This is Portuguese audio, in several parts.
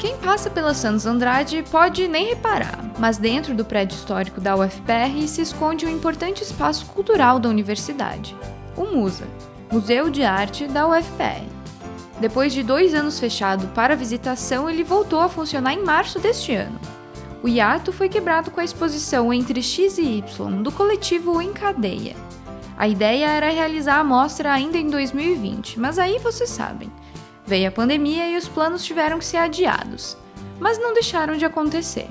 Quem passa pela Santos Andrade pode nem reparar, mas dentro do prédio histórico da UFPR se esconde um importante espaço cultural da universidade, o MUSA, Museu de Arte da UFPR. Depois de dois anos fechado para visitação, ele voltou a funcionar em março deste ano. O hiato foi quebrado com a exposição Entre X e Y, do coletivo Em Cadeia. A ideia era realizar a mostra ainda em 2020, mas aí vocês sabem, Veio a pandemia e os planos tiveram que ser adiados, mas não deixaram de acontecer.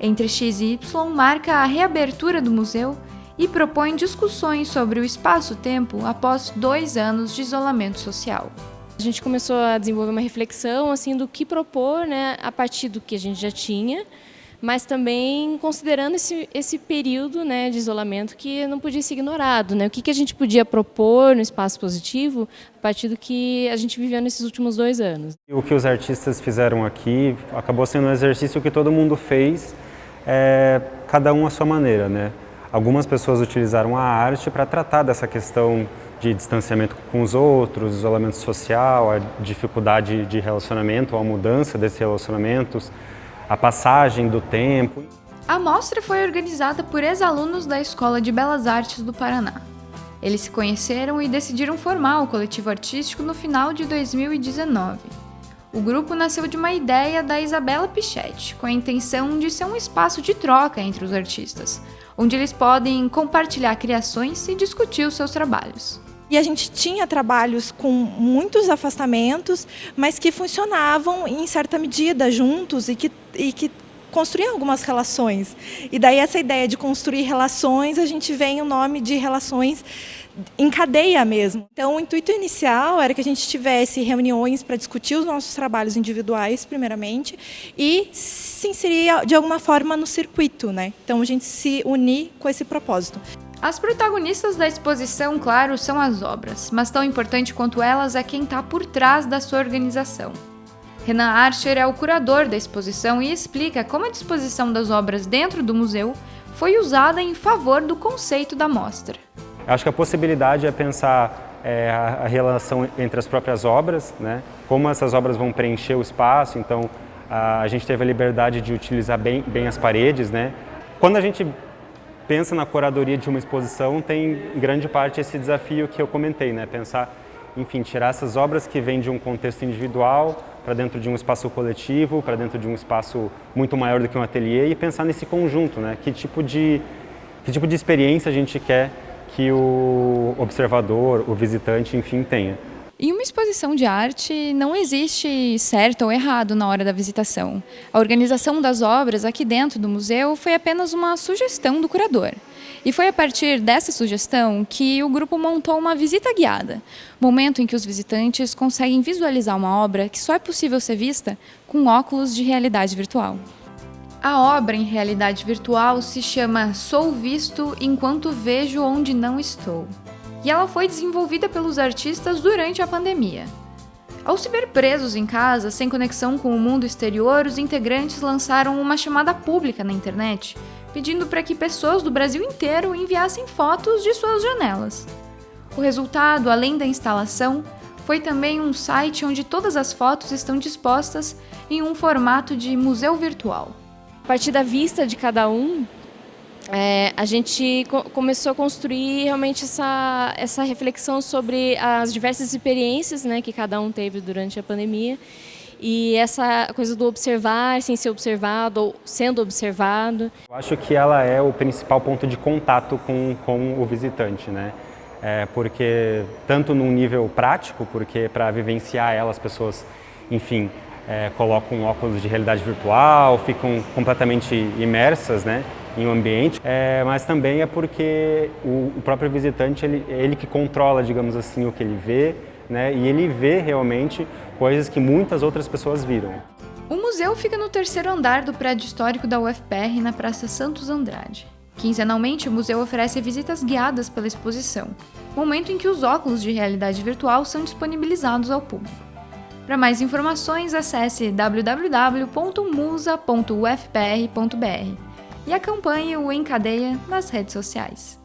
Entre X e Y marca a reabertura do museu e propõe discussões sobre o espaço-tempo após dois anos de isolamento social. A gente começou a desenvolver uma reflexão assim do que propor, né, a partir do que a gente já tinha, mas também considerando esse, esse período né, de isolamento que não podia ser ignorado. Né? O que, que a gente podia propor no espaço positivo a partir do que a gente viveu nesses últimos dois anos. O que os artistas fizeram aqui acabou sendo um exercício que todo mundo fez, é, cada um à sua maneira. Né? Algumas pessoas utilizaram a arte para tratar dessa questão de distanciamento com os outros, isolamento social, a dificuldade de relacionamento, a mudança desses relacionamentos, a passagem do tempo. A mostra foi organizada por ex-alunos da Escola de Belas Artes do Paraná. Eles se conheceram e decidiram formar o coletivo artístico no final de 2019. O grupo nasceu de uma ideia da Isabela Pichetti, com a intenção de ser um espaço de troca entre os artistas, onde eles podem compartilhar criações e discutir os seus trabalhos. E a gente tinha trabalhos com muitos afastamentos, mas que funcionavam em certa medida juntos e que, e que construíam algumas relações. E daí essa ideia de construir relações, a gente vem o nome de relações em cadeia mesmo. Então o intuito inicial era que a gente tivesse reuniões para discutir os nossos trabalhos individuais, primeiramente, e se inserir de alguma forma no circuito. Né? Então a gente se unir com esse propósito. As protagonistas da exposição, claro, são as obras, mas tão importante quanto elas é quem está por trás da sua organização. Renan Archer é o curador da exposição e explica como a disposição das obras dentro do museu foi usada em favor do conceito da mostra. Acho que a possibilidade é pensar é, a, relação entre as próprias obras, né? como essas obras vão preencher o espaço, então a, gente teve a liberdade de utilizar bem, bem as paredes. Né? Quando a gente pensa na curadoria de uma exposição, tem grande parte esse desafio que eu comentei, né? Pensar, enfim, tirar essas obras que vêm de um contexto individual para dentro de um espaço coletivo, para dentro de um espaço muito maior do que um ateliê e pensar nesse conjunto, né? Que tipo de, que tipo de experiência a gente quer que o observador, o visitante, enfim, tenha. Em uma exposição de arte, não existe certo ou errado na hora da visitação. A organização das obras aqui dentro do museu foi apenas uma sugestão do curador. E foi a partir dessa sugestão que o grupo montou uma visita guiada, momento em que os visitantes conseguem visualizar uma obra que só é possível ser vista com óculos de realidade virtual. A obra em realidade virtual se chama Sou Visto Enquanto Vejo Onde Não Estou e ela foi desenvolvida pelos artistas durante a pandemia. Ao se ver presos em casa, sem conexão com o mundo exterior, os integrantes lançaram uma chamada pública na internet, pedindo para que pessoas do Brasil inteiro enviassem fotos de suas janelas. O resultado, além da instalação, foi também um site onde todas as fotos estão dispostas em um formato de museu virtual. A partir da vista de cada um, é, a gente co começou a construir realmente essa, essa reflexão sobre as diversas experiências né, que cada um teve durante a pandemia e essa coisa do observar sem ser observado ou sendo observado. Eu acho que ela é o principal ponto de contato com, com o visitante, né? É, porque tanto num nível prático, porque para vivenciar ela as pessoas, enfim, é, colocam óculos de realidade virtual, ficam completamente imersas, né? Em um ambiente, é, mas também é porque o, o próprio visitante, ele, ele que controla, digamos assim, o que ele vê, né, e ele vê realmente coisas que muitas outras pessoas viram. O museu fica no terceiro andar do prédio histórico da UFPR, na Praça Santos Andrade. Quinzenalmente, o museu oferece visitas guiadas pela exposição, momento em que os óculos de realidade virtual são disponibilizados ao público. Para mais informações, acesse www.musa.ufpr.br e acompanhe o Em Cadeia nas redes sociais.